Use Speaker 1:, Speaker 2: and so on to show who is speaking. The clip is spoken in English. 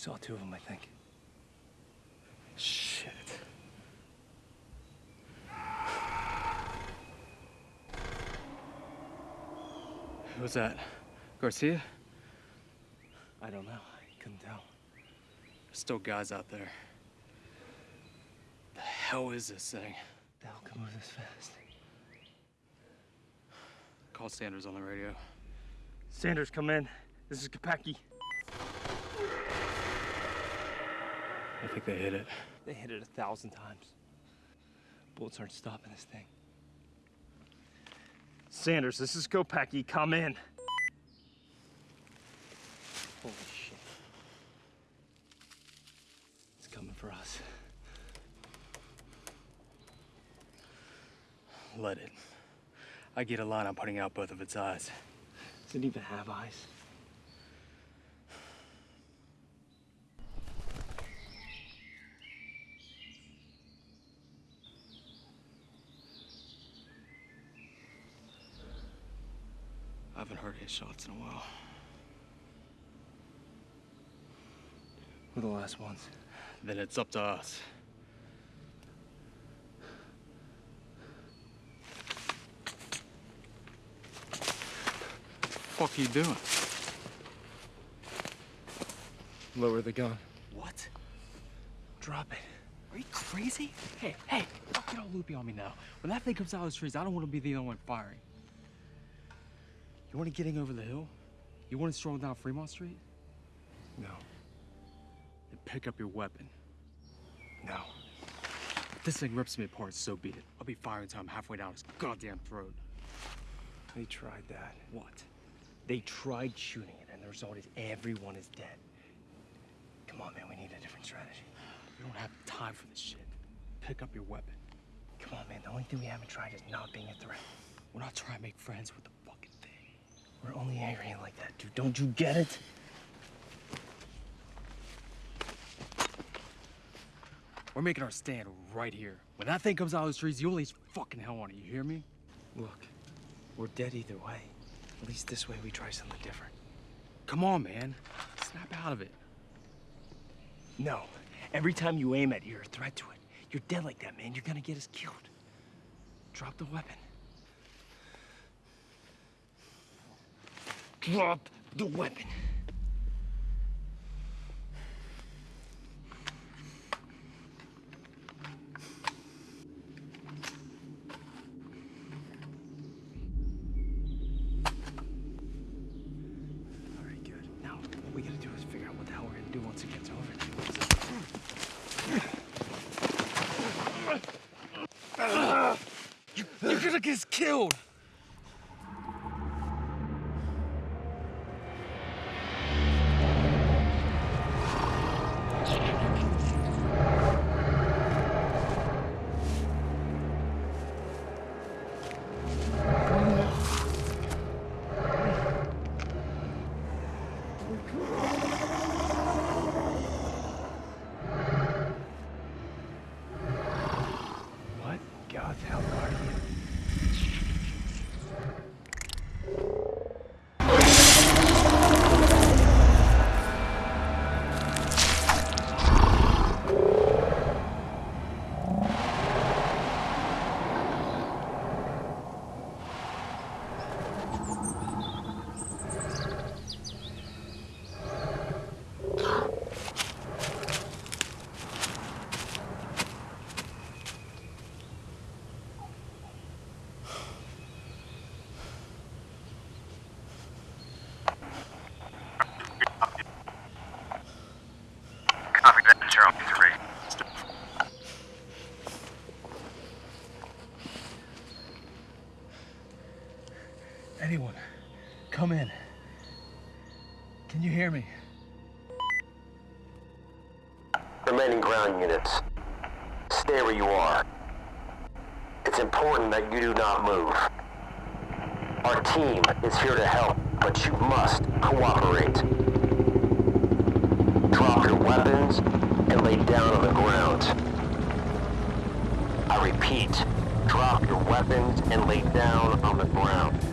Speaker 1: saw two of them, I think.
Speaker 2: Shit. Who's that? Garcia?
Speaker 1: I don't know. I couldn't tell.
Speaker 2: There's still guys out there. The hell is this thing?
Speaker 1: The hell can move this fast?
Speaker 2: Call Sanders on the radio.
Speaker 1: Sanders, come in. This is Kopecki.
Speaker 2: I think they hit it.
Speaker 1: They hit it a thousand times. Bullets aren't stopping this thing. Sanders, this is Kopecki. Come in. Holy shit. It's coming for us.
Speaker 2: Let it. I get a line on putting out both of its eyes.
Speaker 1: Does it even have eyes?
Speaker 2: Haven't heard his shots in a while.
Speaker 1: We're the last ones.
Speaker 2: Then it's up to us. What the Fuck are you doing?
Speaker 1: Lower the gun.
Speaker 2: What?
Speaker 1: Drop it.
Speaker 2: Are you crazy? Hey, hey, don't get all loopy on me now. When that thing comes out of the trees, I don't want to be the only one firing. You want to getting over the hill? You want to stroll down Fremont Street?
Speaker 1: No.
Speaker 2: Then pick up your weapon.
Speaker 1: No.
Speaker 2: If this thing rips me apart, so be it. I'll be firing until I'm halfway down his goddamn throat.
Speaker 1: They tried that.
Speaker 2: What?
Speaker 1: They tried shooting it, and the result is everyone is dead. Come on, man, we need a different strategy.
Speaker 2: We don't have time for this shit. Pick up your weapon.
Speaker 1: Come on, man, the only thing we haven't tried is not being a threat.
Speaker 2: We're not trying to make friends with the.
Speaker 1: We're only angry like that, dude. Don't you get it?
Speaker 2: We're making our stand right here. When that thing comes out of the trees, you least fucking hell on it. You hear me?
Speaker 1: Look, we're dead either way. At least this way we try something different.
Speaker 2: Come on, man. Snap out of it.
Speaker 1: No. Every time you aim at it, you're a threat to it. You're dead like that, man. You're gonna get us killed. Drop the weapon. Drop the weapon. All right, good. Now, what we gotta do is figure out what the hell we're gonna do once it gets over there. You, you're gonna get killed! What? God's hell are you?
Speaker 3: Copy that, Charlie 3.
Speaker 1: Anyone, come in. Can you hear me?
Speaker 4: Remaining ground units. Stay where you are. It's important that you do not move. Our team is here to help, but you must cooperate. Drop your weapons and lay down on the ground. I repeat, drop your weapons and lay down on the ground.